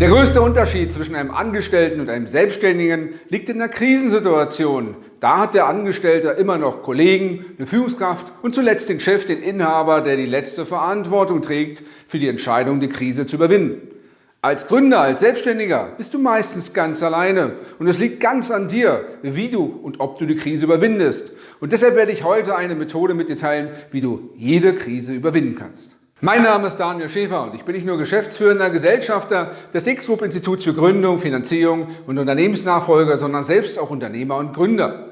Der größte Unterschied zwischen einem Angestellten und einem Selbstständigen liegt in der Krisensituation. Da hat der Angestellte immer noch Kollegen, eine Führungskraft und zuletzt den Chef, den Inhaber, der die letzte Verantwortung trägt für die Entscheidung, die Krise zu überwinden. Als Gründer, als Selbstständiger bist du meistens ganz alleine und es liegt ganz an dir, wie du und ob du die Krise überwindest. Und deshalb werde ich heute eine Methode mit dir teilen, wie du jede Krise überwinden kannst. Mein Name ist Daniel Schäfer und ich bin nicht nur geschäftsführender Gesellschafter des X-Group Instituts für Gründung, Finanzierung und Unternehmensnachfolger, sondern selbst auch Unternehmer und Gründer.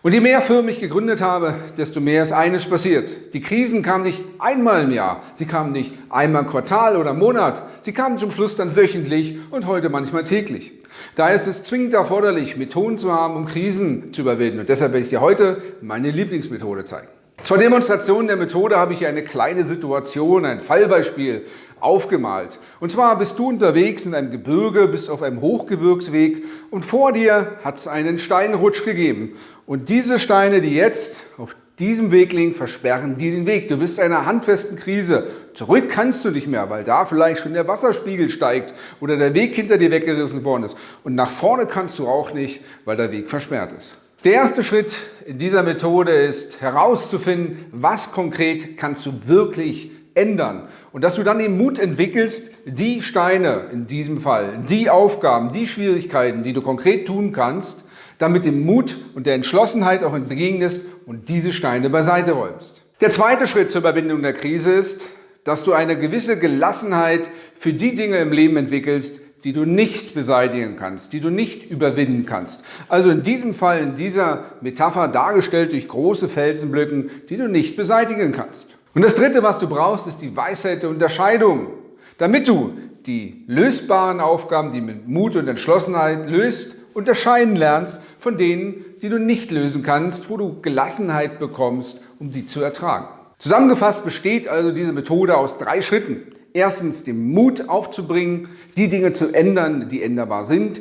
Und je mehr Firmen ich gegründet habe, desto mehr ist eines passiert. Die Krisen kamen nicht einmal im Jahr, sie kamen nicht einmal im Quartal oder Monat, sie kamen zum Schluss dann wöchentlich und heute manchmal täglich. Da ist es zwingend erforderlich, Methoden zu haben, um Krisen zu überwinden. Und deshalb werde ich dir heute meine Lieblingsmethode zeigen. Zur Demonstration der Methode habe ich eine kleine Situation, ein Fallbeispiel aufgemalt. Und zwar bist du unterwegs in einem Gebirge, bist auf einem Hochgebirgsweg und vor dir hat es einen Steinrutsch gegeben. Und diese Steine, die jetzt auf diesem Weg liegen, versperren dir den Weg. Du bist in einer handfesten Krise. Zurück kannst du nicht mehr, weil da vielleicht schon der Wasserspiegel steigt oder der Weg hinter dir weggerissen worden ist. Und nach vorne kannst du auch nicht, weil der Weg versperrt ist. Der erste Schritt in dieser Methode ist herauszufinden, was konkret kannst du wirklich ändern. Und dass du dann den Mut entwickelst, die Steine in diesem Fall, die Aufgaben, die Schwierigkeiten, die du konkret tun kannst, dann mit dem Mut und der Entschlossenheit auch entgegnest und diese Steine beiseite räumst. Der zweite Schritt zur Überwindung der Krise ist, dass du eine gewisse Gelassenheit für die Dinge im Leben entwickelst, die du nicht beseitigen kannst, die du nicht überwinden kannst. Also in diesem Fall, in dieser Metapher dargestellt durch große Felsenblöcken, die du nicht beseitigen kannst. Und das Dritte, was du brauchst, ist die Weisheit der Unterscheidung. Damit du die lösbaren Aufgaben, die mit Mut und Entschlossenheit löst, unterscheiden lernst von denen, die du nicht lösen kannst, wo du Gelassenheit bekommst, um die zu ertragen. Zusammengefasst besteht also diese Methode aus drei Schritten erstens den Mut aufzubringen, die Dinge zu ändern, die änderbar sind.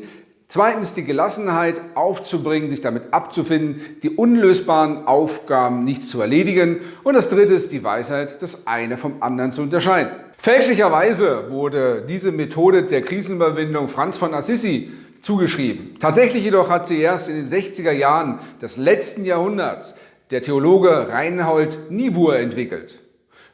Zweitens die Gelassenheit aufzubringen, sich damit abzufinden, die unlösbaren Aufgaben nicht zu erledigen. Und das dritte ist die Weisheit, das eine vom anderen zu unterscheiden. Fälschlicherweise wurde diese Methode der Krisenüberwindung Franz von Assisi zugeschrieben. Tatsächlich jedoch hat sie erst in den 60er Jahren des letzten Jahrhunderts der Theologe Reinhold Niebuhr entwickelt.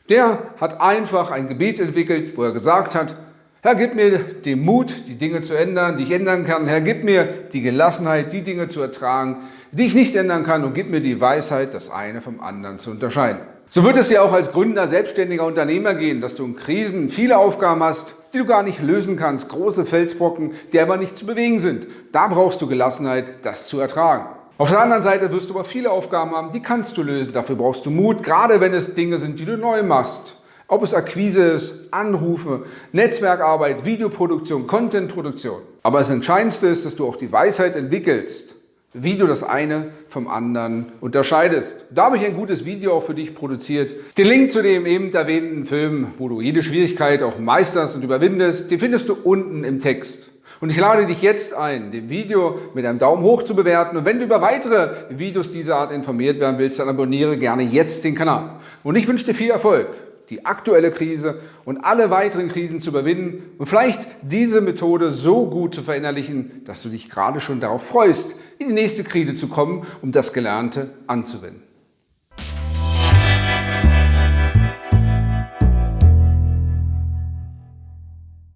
Der hat einfach ein Gebet entwickelt, wo er gesagt hat, Herr, gib mir den Mut, die Dinge zu ändern, die ich ändern kann. Herr, gib mir die Gelassenheit, die Dinge zu ertragen, die ich nicht ändern kann. Und gib mir die Weisheit, das eine vom anderen zu unterscheiden. So wird es dir auch als Gründer, selbstständiger Unternehmer gehen, dass du in Krisen viele Aufgaben hast, die du gar nicht lösen kannst. Große Felsbrocken, die aber nicht zu bewegen sind. Da brauchst du Gelassenheit, das zu ertragen. Auf der anderen Seite wirst du aber viele Aufgaben haben, die kannst du lösen. Dafür brauchst du Mut, gerade wenn es Dinge sind, die du neu machst. Ob es Akquise ist, Anrufe, Netzwerkarbeit, Videoproduktion, Contentproduktion. Aber das Entscheidendste ist, dass du auch die Weisheit entwickelst, wie du das eine vom anderen unterscheidest. Da habe ich ein gutes Video auch für dich produziert. Den Link zu dem eben erwähnten Film, wo du jede Schwierigkeit auch meisterst und überwindest, den findest du unten im Text. Und ich lade dich jetzt ein, dem Video mit einem Daumen hoch zu bewerten. Und wenn du über weitere Videos dieser Art informiert werden willst, dann abonniere gerne jetzt den Kanal. Und ich wünsche dir viel Erfolg, die aktuelle Krise und alle weiteren Krisen zu überwinden und vielleicht diese Methode so gut zu verinnerlichen, dass du dich gerade schon darauf freust, in die nächste Krise zu kommen, um das Gelernte anzuwenden.